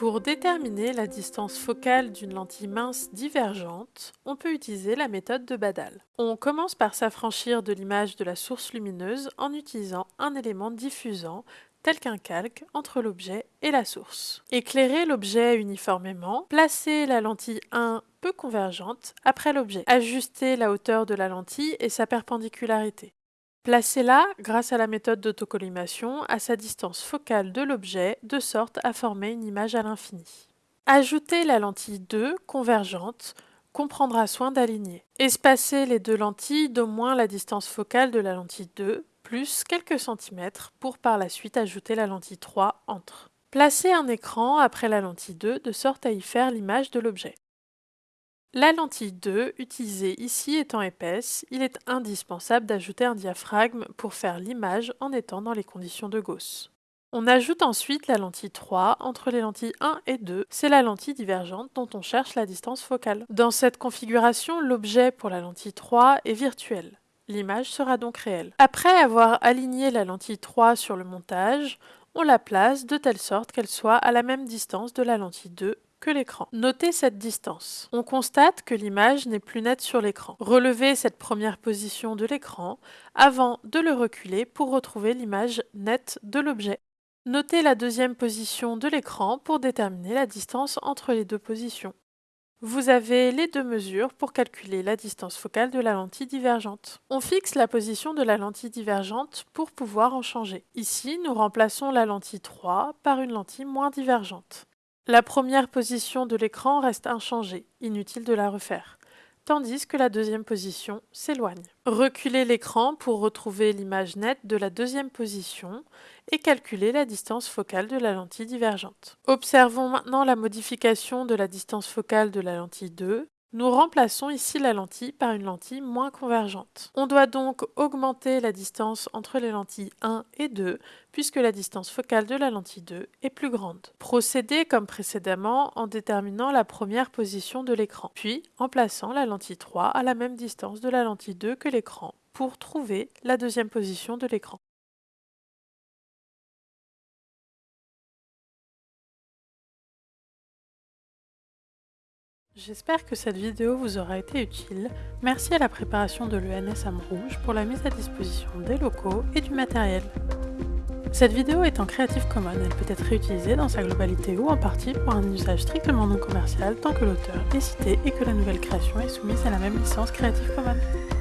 Pour déterminer la distance focale d'une lentille mince divergente, on peut utiliser la méthode de Badal. On commence par s'affranchir de l'image de la source lumineuse en utilisant un élément diffusant tel qu'un calque entre l'objet et la source. Éclairer l'objet uniformément, placer la lentille 1 peu convergente après l'objet, ajuster la hauteur de la lentille et sa perpendicularité. Placez-la, grâce à la méthode d'autocollimation, à sa distance focale de l'objet, de sorte à former une image à l'infini. Ajoutez la lentille 2, convergente, qu'on prendra soin d'aligner. Espacez les deux lentilles d'au moins la distance focale de la lentille 2, plus quelques centimètres, pour par la suite ajouter la lentille 3 entre. Placez un écran après la lentille 2, de sorte à y faire l'image de l'objet. La lentille 2, utilisée ici étant épaisse, il est indispensable d'ajouter un diaphragme pour faire l'image en étant dans les conditions de Gauss. On ajoute ensuite la lentille 3 entre les lentilles 1 et 2, c'est la lentille divergente dont on cherche la distance focale. Dans cette configuration, l'objet pour la lentille 3 est virtuel. L'image sera donc réelle. Après avoir aligné la lentille 3 sur le montage, on la place de telle sorte qu'elle soit à la même distance de la lentille 2 que l'écran. Notez cette distance. On constate que l'image n'est plus nette sur l'écran. Relevez cette première position de l'écran avant de le reculer pour retrouver l'image nette de l'objet. Notez la deuxième position de l'écran pour déterminer la distance entre les deux positions. Vous avez les deux mesures pour calculer la distance focale de la lentille divergente. On fixe la position de la lentille divergente pour pouvoir en changer. Ici, nous remplaçons la lentille 3 par une lentille moins divergente. La première position de l'écran reste inchangée, inutile de la refaire, tandis que la deuxième position s'éloigne. Reculez l'écran pour retrouver l'image nette de la deuxième position et calculer la distance focale de la lentille divergente. Observons maintenant la modification de la distance focale de la lentille 2 nous remplaçons ici la lentille par une lentille moins convergente. On doit donc augmenter la distance entre les lentilles 1 et 2, puisque la distance focale de la lentille 2 est plus grande. Procédez comme précédemment en déterminant la première position de l'écran, puis en plaçant la lentille 3 à la même distance de la lentille 2 que l'écran, pour trouver la deuxième position de l'écran. J'espère que cette vidéo vous aura été utile. Merci à la préparation de l'ENS Rouge pour la mise à disposition des locaux et du matériel. Cette vidéo est en Creative Commons, elle peut être réutilisée dans sa globalité ou en partie pour un usage strictement non commercial tant que l'auteur est cité et que la nouvelle création est soumise à la même licence Creative Commons.